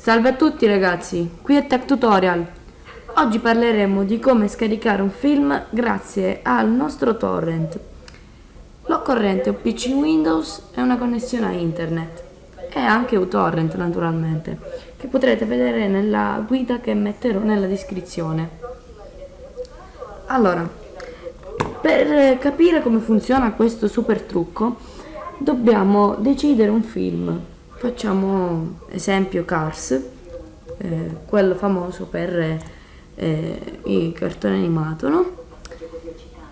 Salve a tutti ragazzi, qui è Tech Tutorial. Oggi parleremo di come scaricare un film grazie al nostro torrent. L'occorrente un PC Windows e una connessione a internet e anche un torrent naturalmente, che potrete vedere nella guida che metterò nella descrizione. Allora, per capire come funziona questo super trucco dobbiamo decidere un film facciamo esempio Cars eh, quello famoso per eh, i cartoni animato no?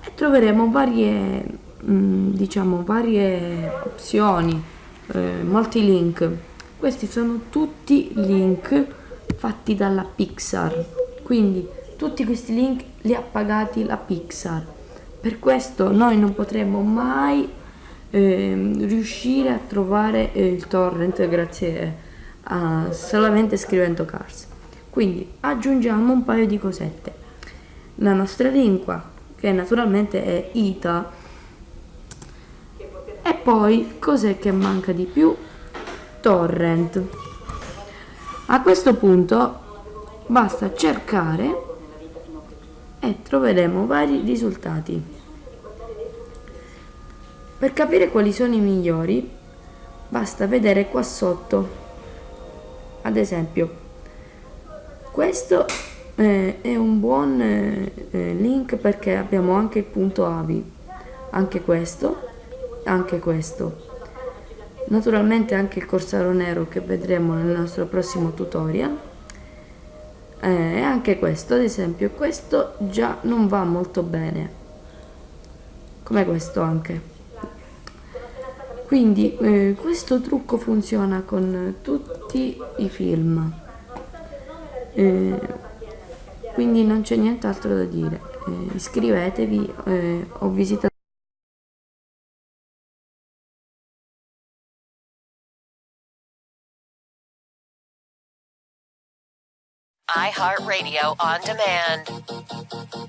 e troveremo varie mh, mm, diciamo varie opzioni eh, molti link. Questi sono tutti link fatti dalla Pixar. Quindi tutti questi link li ha pagati la Pixar. Per questo noi non potremo mai eh, riuscire a trovare eh, il torrent grazie a solamente scrivendo cars. Quindi aggiungiamo un paio di cosette. La nostra lingua che naturalmente è ita. E poi cos'è che manca di più? Torrent. A questo punto basta cercare e troveremo vari risultati per capire quali sono i migliori basta vedere qua sotto. Ad esempio, questo eh, è un buon eh, eh, link perché abbiamo anche il punto AVI, anche questo, anche questo. Naturalmente anche il corsaro nero che vedremo nel nostro prossimo tutorial. Eh, e anche questo, ad esempio, questo già non va molto bene. Come questo anche quindi eh, questo trucco funziona con tutti i film. Eh, quindi non c'è nient'altro da dire. Eh, iscrivetevi eh, ho visitato iHeartRadio on demand